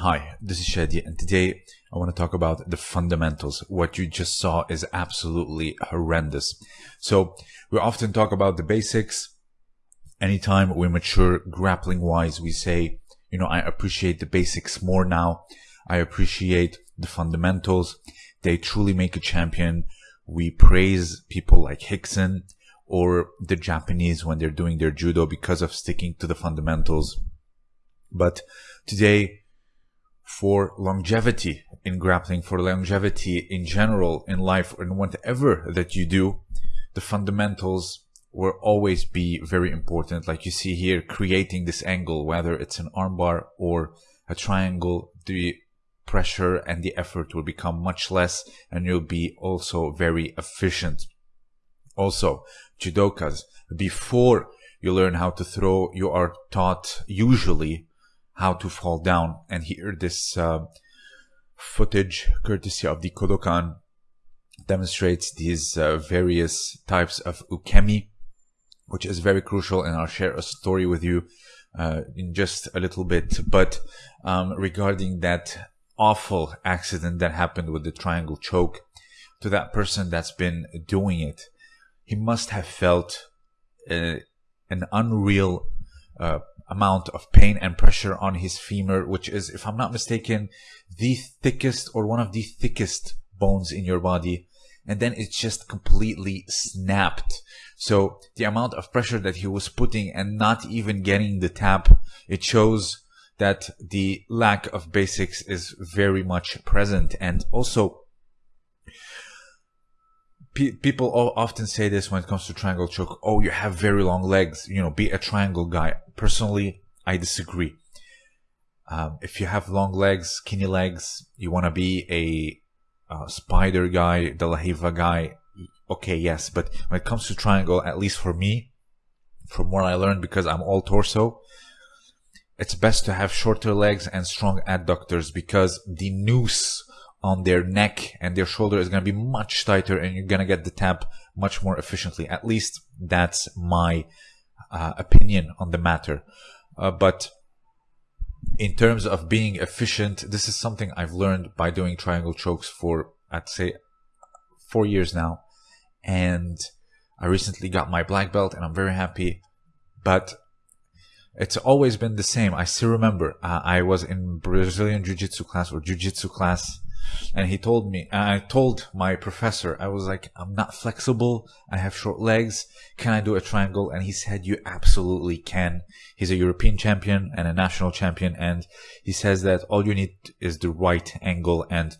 Hi, this is Shadi, and today I want to talk about the fundamentals. What you just saw is absolutely horrendous. So, we often talk about the basics. Anytime we mature grappling wise, we say, you know, I appreciate the basics more now. I appreciate the fundamentals. They truly make a champion. We praise people like Rickson or the Japanese when they're doing their judo because of sticking to the fundamentals. But today, for longevity in grappling, for longevity in general in life, and whatever that you do, the fundamentals will always be very important. Like you see here, creating this angle, whether it's an armbar or a triangle, the pressure and the effort will become much less and you'll be also very efficient. Also, judokas, before you learn how to throw, you are taught usually how to fall down. And here, this uh, footage, courtesy of the Kodokan, demonstrates these uh, various types of ukemi, which is very crucial. And I'll share a story with you uh, in just a little bit. But um, regarding that awful accident that happened with the triangle choke, to that person that's been doing it, he must have felt uh, an unreal uh, amount of pain and pressure on his femur, which is, if I'm not mistaken, the thickest or one of the thickest bones in your body. And then it just completely snapped. So the amount of pressure that he was putting and not even getting the tap, it shows that the lack of basics is very much present. And also, people often say this when it comes to triangle choke. Oh, you have very long legs. You know, be a triangle guy. Personally, I disagree. Um, if you have long legs, skinny legs, you want to be a, a, spider guy, De La Riva guy. Okay, yes, but when it comes to triangle, at least for me, from what I learned, because I'm all torso, it's best to have shorter legs and strong adductors because the noose on their neck and their shoulder is going to be much tighter and you're going to get the tap much more efficiently. At least that's my uh, opinion on the matter. Uh, but in terms of being efficient, this is something I've learned by doing triangle chokes for, I'd say, four years now. And I recently got my black belt and I'm very happy. But it's always been the same. I still remember uh, I was in Brazilian Jiu Jitsu class or Jiu Jitsu class and he told me, I told my professor, I was like, I'm not flexible. I have short legs. Can I do a triangle? And he said, you absolutely can. He's a European champion and a national champion. And he says that all you need is the right angle and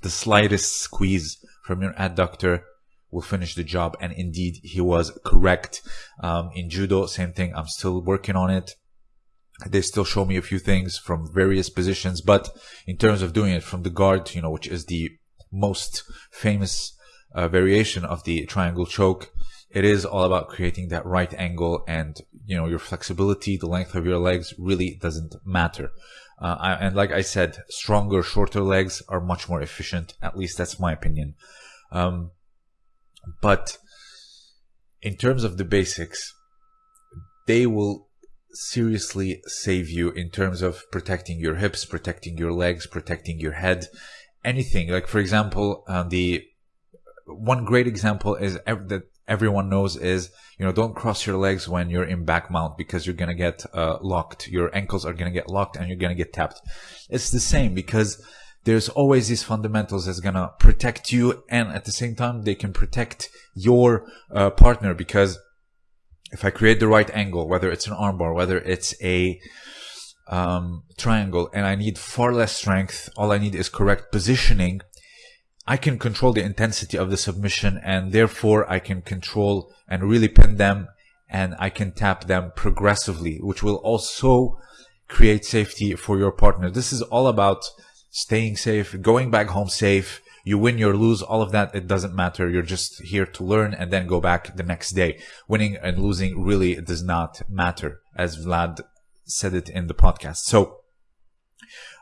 the slightest squeeze from your adductor will finish the job. And indeed, he was correct. Um, in judo, same thing. I'm still working on it they still show me a few things from various positions but in terms of doing it from the guard you know which is the most famous uh, variation of the triangle choke it is all about creating that right angle and you know your flexibility the length of your legs really doesn't matter. Uh, I, and like i said stronger shorter legs are much more efficient at least that's my opinion. Um, but in terms of the basics they will seriously save you in terms of protecting your hips, protecting your legs, protecting your head, anything. Like for example, uh, the one great example is ev- that everyone knows is you know don't cross your legs when you're in back mount because you're gonna get uh, locked. Your ankles are gonna get locked and you're gonna get tapped. It's the same because there's always these fundamentals that's gonna protect you and at the same time they can protect your uh, partner because if I create the right angle, whether it's an armbar, whether it's a um, triangle, and I need far less strength, all I need is correct positioning, I can control the intensity of the submission and therefore I can control and really pin them and I can tap them progressively, which will also create safety for your partner. This is all about staying safe, going back home safe, you win, you lose, all of that, it doesn't matter. You're just here to learn and then go back the next day. Winning and losing really does not matter, as Vlad said it in the podcast. So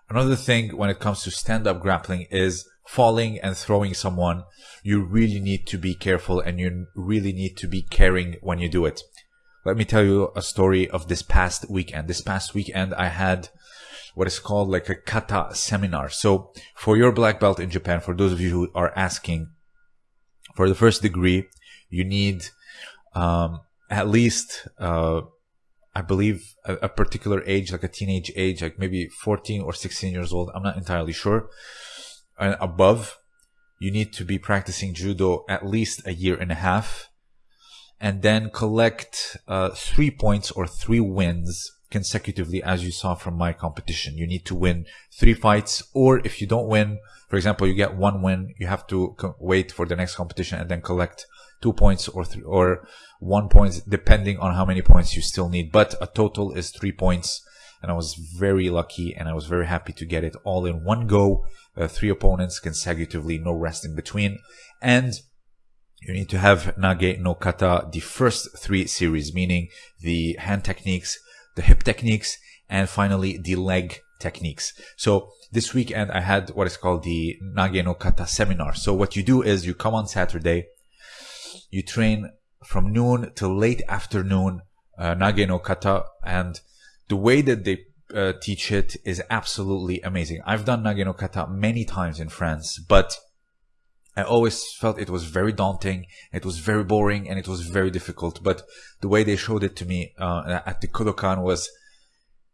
another thing when it comes to stand-up grappling is falling and throwing someone. You really need to be careful and you really need to be caring when you do it. Let me tell you a story of this past weekend. This past weekend, I had what is called like a kata seminar. So for your black belt in Japan, for those of you who are asking, for the first degree, you need um, at least, uh, I believe, a, a, particular age, like a teenage age, like maybe 14 or 16 years old. I'm not entirely sure. And above, you need to be practicing judo at least a year and a half and then collect uh, three points or three wins consecutively as you saw from my competition. You need to win three fights or if you don't win, for example, you get one win, you have to wait for the next competition and then collect two points or th- or one point depending on how many points you still need. But a total is three points and I was very lucky and I was very happy to get it all in one go. Uh, three opponents consecutively, no rest in between. And you need to have Nage no Kata the first three series, meaning the hand techniques, the hip techniques, and finally the leg techniques. So this weekend I had what is called the Nage no Kata seminar. So what you do is you come on Saturday, you train from noon till late afternoon uh, Nage no Kata, and the way that they uh, teach it is absolutely amazing. I've done Nage no Kata many times in France, but I always felt it was very daunting, it was very boring, and it was very difficult. But the way they showed it to me uh, at the Kodokan was,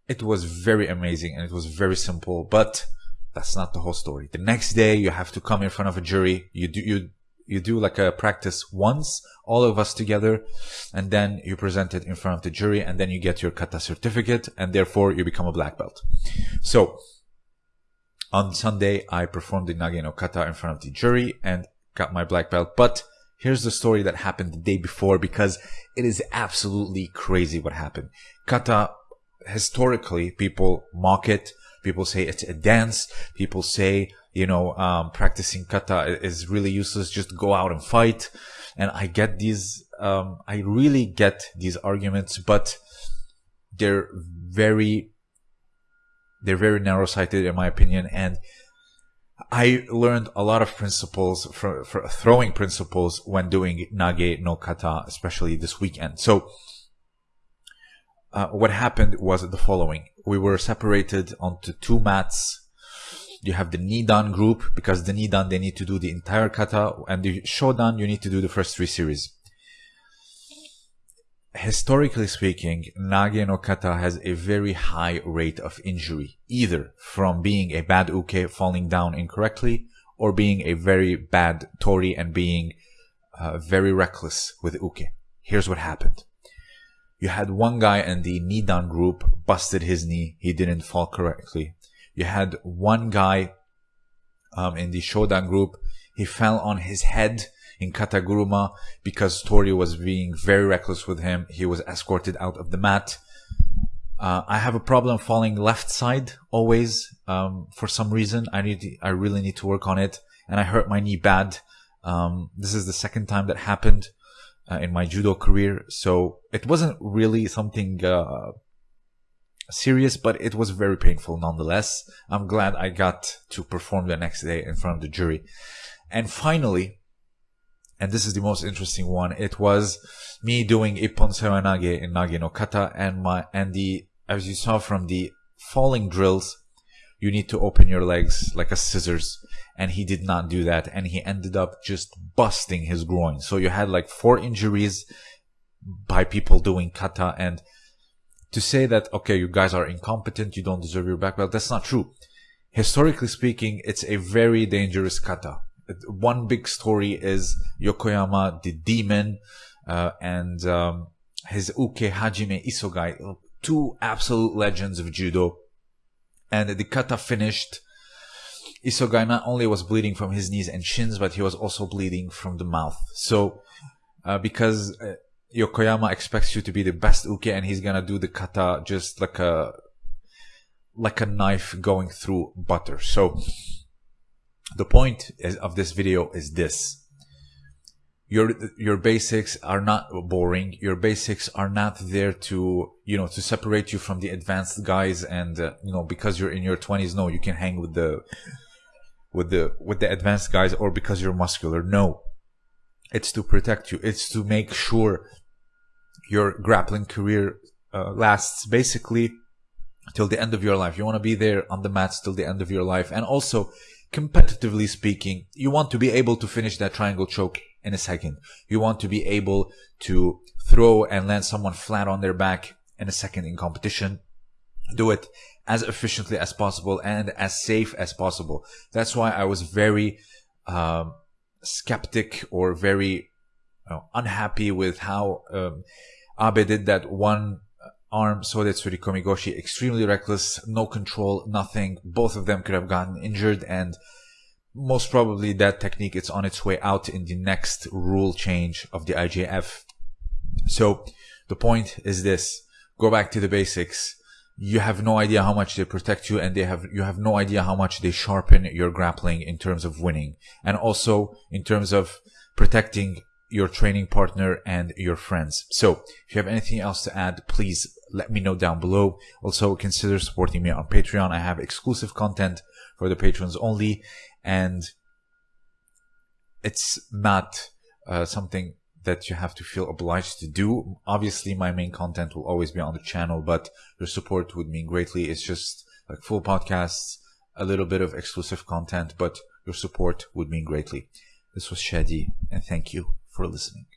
it was very amazing and it was very simple. But that's not the whole story. The next day, you have to come in front of a jury. You do you you do like a practice once, all of us together, and then you present it in front of the jury, and then you get your kata certificate, and therefore you become a black belt. So on Sunday, I performed the Nage no Kata in front of the jury and got my black belt. But here's the story that happened the day before because it is absolutely crazy what happened. Kata, historically, people mock it. People say it's a dance. People say, you know, um, practicing kata is really useless. Just go out and fight. And I get these, um, I really get these arguments, but they're very they're very narrow sighted, in my opinion. And I learned a lot of principles for, for throwing principles when doing Nage no Kata, especially this weekend. So, uh, what happened was the following. We were separated onto two mats. You have the Nidan group because the Nidan, they need to do the entire kata and the Shodan, you need to do the first three series historically speaking, Nage no Kata has a very high rate of injury, either from being a bad uke falling down incorrectly, or being a very bad tori and being uh, very reckless with uke. Here's what happened. You had one guy in the Nidan group busted his knee. He didn't fall correctly. You had one guy um, in the Shodan group. He fell on his head in Kataguruma because Tori was being very reckless with him. He was escorted out of the mat. Uh, I have a problem falling left side always. Um, for some reason, I need, to, I really need to work on it, and I hurt my knee bad. Um, this is the second time that happened uh, in my judo career, so it wasn't really something uh, serious, but it was very painful nonetheless. I'm glad I got to perform the next day in front of the jury. And finally, and this is the most interesting one. It was me doing Ippon Seoinage in Nage no Kata and my, and the, as you saw from the falling drills, you need to open your legs like a scissors. And he did not do that. And he ended up just busting his groin. So you had like four injuries by people doing kata. And to say that, okay, you guys are incompetent, you don't deserve your black belt, that's not true. Historically speaking, it's a very dangerous kata one big story is Yokoyama the demon uh, and um, his uke Hajime Isogai, two absolute legends of judo. And the kata finished. Isogai not only was bleeding from his knees and shins, but he was also bleeding from the mouth. So, uh, because uh, Yokoyama expects you to be the best uke, and he's gonna do the kata just like a like a knife going through butter. So the point is, of this video is this. Your, your basics are not boring. Your basics are not there to, you know, to separate you from the advanced guys and, uh, you know, because you're in your twenties, no, you can hang with the, with the, with the advanced guys or because you're muscular. No. It's to protect you. It's to make sure your grappling career uh, lasts basically till the end of your life. You want to be there on the mats till the end of your life. And also, competitively speaking, you want to be able to finish that triangle choke in a second. You want to be able to throw and land someone flat on their back in a second in competition. Do it as efficiently as possible and as safe as possible. That's why I was very um, skeptic or very unhappy with how um, Abe did that one arm Sode Tsurikomi Goshi. Extremely reckless, no control, nothing. Both of them could have gotten injured and most probably that technique is on its way out in the next rule change of the IJF. So the point is this, go back to the basics you have no idea how much they protect you and they have you have no idea how much they sharpen your grappling in terms of winning and also in terms of protecting your training partner and your friends. So if you have anything else to add, please let me know down below. Also consider supporting me on Patreon. I have exclusive content for the patrons only and it's not uh, something that you have to feel obliged to do. Obviously, my main content will always be on the channel, but your support would mean greatly. It's just like full podcasts, a little bit of exclusive content, but your support would mean greatly. This was Shadi, and thank you for listening.